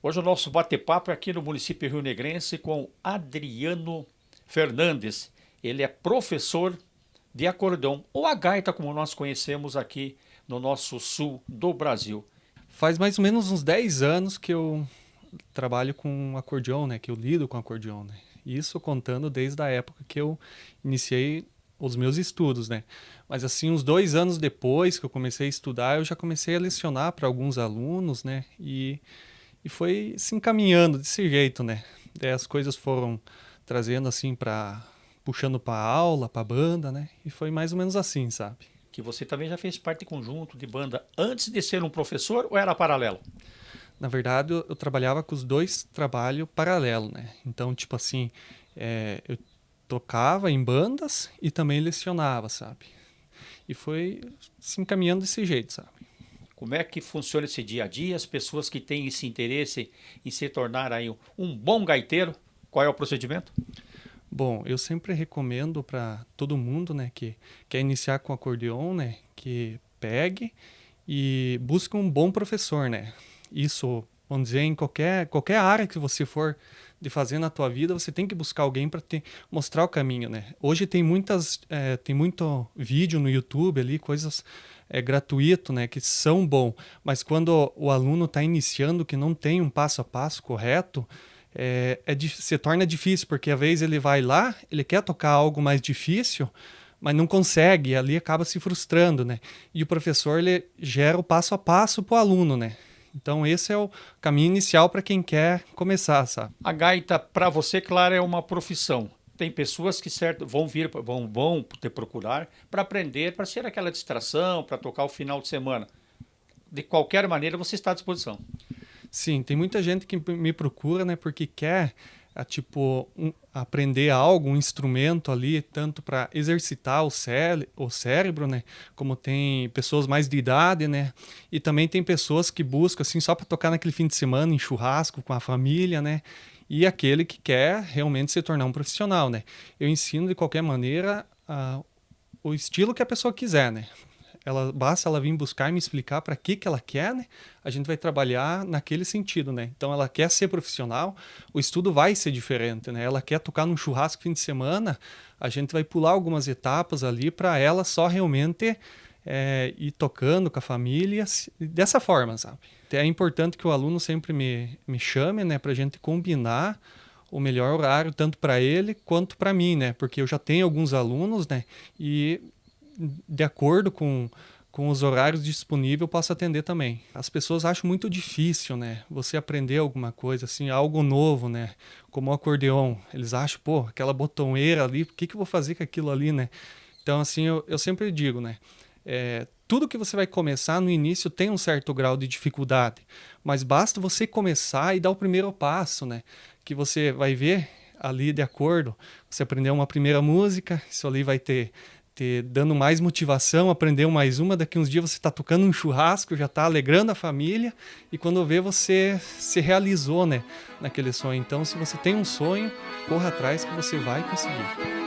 Hoje o nosso bate-papo é aqui no município Rio Negrense com Adriano Fernandes. Ele é professor de acordeão, ou a gaita como nós conhecemos aqui no nosso sul do Brasil. Faz mais ou menos uns 10 anos que eu trabalho com acordeão, né? Que eu lido com acordeão, né? Isso contando desde a época que eu iniciei os meus estudos, né? Mas assim, uns dois anos depois que eu comecei a estudar, eu já comecei a lecionar para alguns alunos, né? E e foi se encaminhando desse jeito, né? Daí as coisas foram trazendo assim para puxando para aula, para banda, né? E foi mais ou menos assim, sabe? Que você também já fez parte de conjunto de banda antes de ser um professor ou era paralelo? Na verdade, eu, eu trabalhava com os dois trabalhos paralelo, né? Então, tipo assim, é, eu tocava em bandas e também lecionava, sabe? E foi se encaminhando desse jeito, sabe? Como é que funciona esse dia a dia? As pessoas que têm esse interesse em se tornar aí um bom gaiteiro, qual é o procedimento? Bom, eu sempre recomendo para todo mundo, né, que quer iniciar com acordeon, né, que pegue e busque um bom professor, né. Isso, vamos dizer, em qualquer qualquer área que você for de fazer na tua vida, você tem que buscar alguém para te mostrar o caminho, né? Hoje tem muitas, é, tem muito vídeo no YouTube ali, coisas é, gratuito, né, que são bom, mas quando o aluno está iniciando que não tem um passo a passo correto, é, é, se torna difícil, porque às vezes ele vai lá, ele quer tocar algo mais difícil, mas não consegue, ali acaba se frustrando, né? E o professor ele gera o passo a passo para o aluno, né? Então esse é o caminho inicial para quem quer começar, sabe? A gaita, para você, claro, é uma profissão. Tem pessoas que certo, vão vir, vão, vão te procurar para aprender, para ser aquela distração, para tocar o final de semana. De qualquer maneira, você está à disposição. Sim, tem muita gente que me procura, né, porque quer a, tipo um, aprender algo, um instrumento ali, tanto para exercitar o, o cérebro, né? Como tem pessoas mais de idade, né? E também tem pessoas que buscam assim só para tocar naquele fim de semana em churrasco com a família, né? E aquele que quer realmente se tornar um profissional, né? Eu ensino de qualquer maneira uh, o estilo que a pessoa quiser, né? Ela basta ela vir buscar e me explicar para que que ela quer, né? A gente vai trabalhar naquele sentido, né? Então ela quer ser profissional, o estudo vai ser diferente, né? Ela quer tocar num churrasco fim de semana, a gente vai pular algumas etapas ali para ela só realmente é, ir tocando com a família dessa forma, sabe? É importante que o aluno sempre me, me chame, né, para a gente combinar o melhor horário tanto para ele quanto para mim, né? Porque eu já tenho alguns alunos, né? E de acordo com, com os horários disponíveis, posso atender também. As pessoas acham muito difícil, né? Você aprender alguma coisa, assim, algo novo, né? Como o acordeon. Eles acham, pô, aquela botoneira ali, o que, que eu vou fazer com aquilo ali, né? Então, assim, eu, eu sempre digo, né? É, tudo que você vai começar no início tem um certo grau de dificuldade, mas basta você começar e dar o primeiro passo, né? Que você vai ver ali de acordo. Você aprendeu uma primeira música, isso ali vai ter ter dando mais motivação, aprender mais uma. Daqui uns dias você está tocando um churrasco, já está alegrando a família e quando vê você se realizou, né, naquele sonho. Então, se você tem um sonho, corra atrás que você vai conseguir.